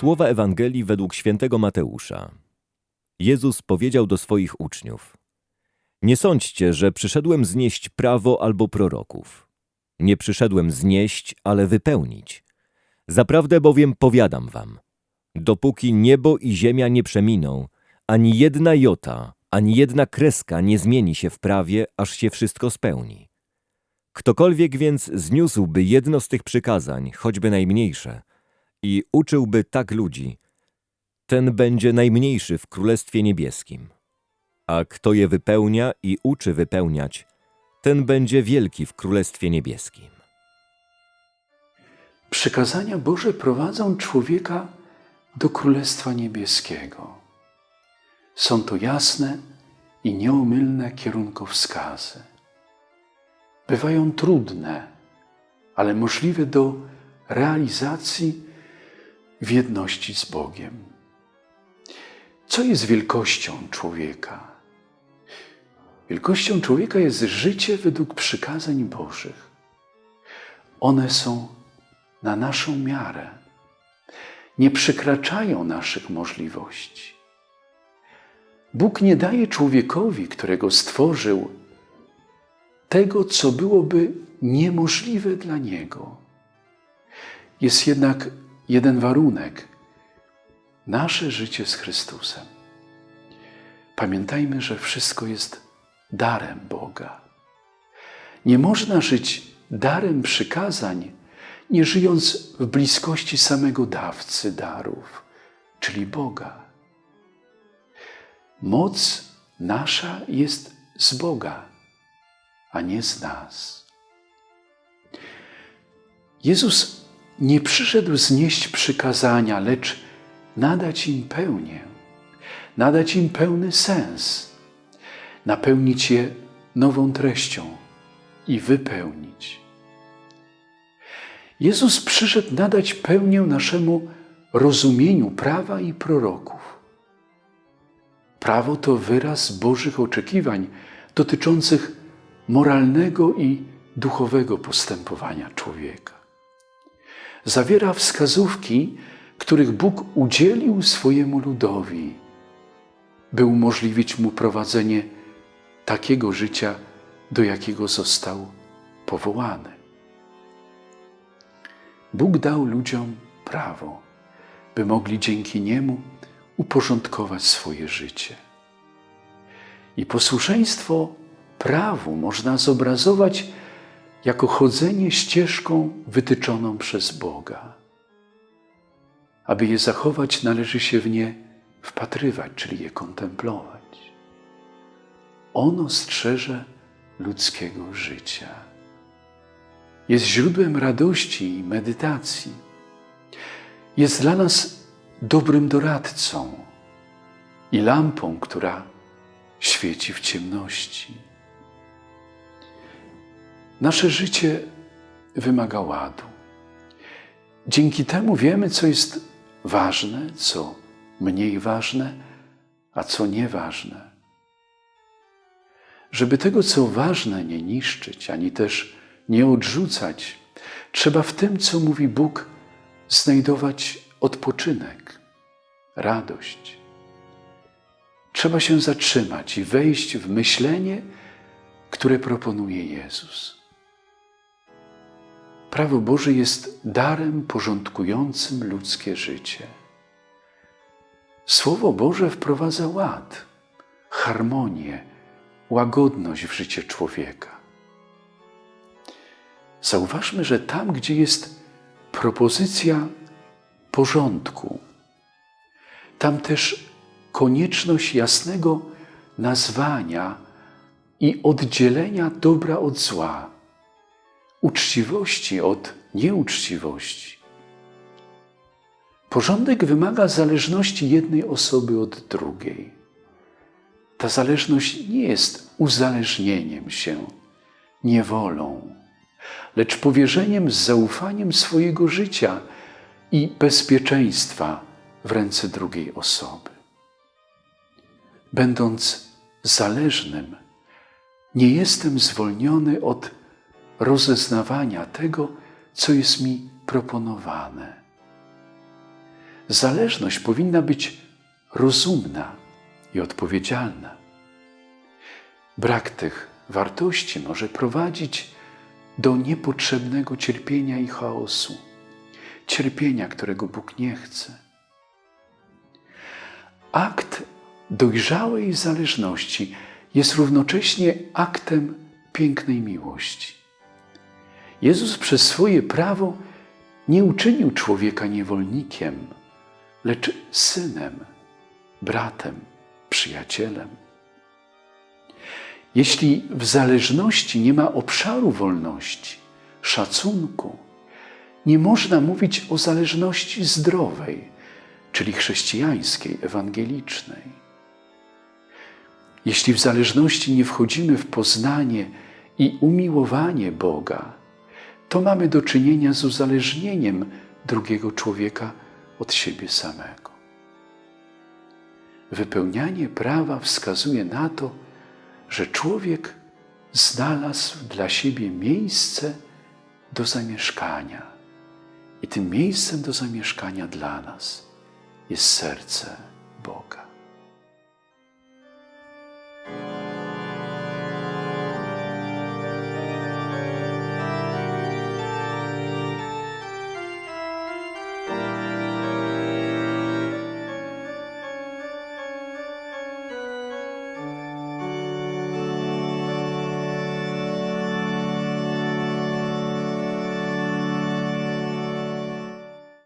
Słowa Ewangelii według świętego Mateusza. Jezus powiedział do swoich uczniów: Nie sądźcie, że przyszedłem znieść prawo albo proroków. Nie przyszedłem znieść, ale wypełnić. Zaprawdę bowiem powiadam wam: dopóki niebo i ziemia nie przeminą, ani jedna jota, ani jedna kreska nie zmieni się w prawie, aż się wszystko spełni. Ktokolwiek więc zniósłby jedno z tych przykazań, choćby najmniejsze, i uczyłby tak ludzi, ten będzie najmniejszy w Królestwie Niebieskim. A kto je wypełnia i uczy wypełniać, ten będzie wielki w Królestwie Niebieskim. Przykazania Boże prowadzą człowieka do Królestwa Niebieskiego. Są to jasne i nieomylne kierunkowskazy. Bywają trudne, ale możliwe do realizacji w jedności z Bogiem. Co jest wielkością człowieka? Wielkością człowieka jest życie według przykazań Bożych. One są na naszą miarę, nie przekraczają naszych możliwości. Bóg nie daje człowiekowi, którego stworzył, tego, co byłoby niemożliwe dla niego. Jest jednak jeden warunek nasze życie z Chrystusem. Pamiętajmy, że wszystko jest darem Boga. Nie można żyć darem przykazań, nie żyjąc w bliskości samego dawcy darów, czyli Boga. Moc nasza jest z Boga, a nie z nas. Jezus nie przyszedł znieść przykazania, lecz nadać im pełnię, nadać im pełny sens, napełnić je nową treścią i wypełnić. Jezus przyszedł nadać pełnię naszemu rozumieniu prawa i proroków. Prawo to wyraz Bożych oczekiwań dotyczących moralnego i duchowego postępowania człowieka. Zawiera wskazówki, których Bóg udzielił swojemu ludowi, by umożliwić mu prowadzenie takiego życia, do jakiego został powołany. Bóg dał ludziom prawo, by mogli dzięki niemu uporządkować swoje życie. I posłuszeństwo prawu można zobrazować jako chodzenie ścieżką wytyczoną przez Boga. Aby je zachować, należy się w nie wpatrywać, czyli je kontemplować. Ono strzeże ludzkiego życia. Jest źródłem radości i medytacji. Jest dla nas dobrym doradcą i lampą, która świeci w ciemności. Nasze życie wymaga ładu. Dzięki temu wiemy, co jest ważne, co mniej ważne, a co nieważne. Żeby tego, co ważne, nie niszczyć, ani też nie odrzucać, trzeba w tym, co mówi Bóg, znajdować odpoczynek, radość. Trzeba się zatrzymać i wejść w myślenie, które proponuje Jezus. Prawo Boże jest darem porządkującym ludzkie życie. Słowo Boże wprowadza ład, harmonię, łagodność w życie człowieka. Zauważmy, że tam, gdzie jest propozycja porządku, tam też konieczność jasnego nazwania i oddzielenia dobra od zła, uczciwości od nieuczciwości. Porządek wymaga zależności jednej osoby od drugiej. Ta zależność nie jest uzależnieniem się, niewolą, lecz powierzeniem z zaufaniem swojego życia i bezpieczeństwa w ręce drugiej osoby. Będąc zależnym, nie jestem zwolniony od rozeznawania tego, co jest mi proponowane. Zależność powinna być rozumna i odpowiedzialna. Brak tych wartości może prowadzić do niepotrzebnego cierpienia i chaosu, cierpienia, którego Bóg nie chce. Akt dojrzałej zależności jest równocześnie aktem pięknej miłości. Jezus przez swoje prawo nie uczynił człowieka niewolnikiem, lecz synem, bratem, przyjacielem. Jeśli w zależności nie ma obszaru wolności, szacunku, nie można mówić o zależności zdrowej, czyli chrześcijańskiej, ewangelicznej. Jeśli w zależności nie wchodzimy w poznanie i umiłowanie Boga, to mamy do czynienia z uzależnieniem drugiego człowieka od siebie samego. Wypełnianie prawa wskazuje na to, że człowiek znalazł dla siebie miejsce do zamieszkania. I tym miejscem do zamieszkania dla nas jest serce Boga.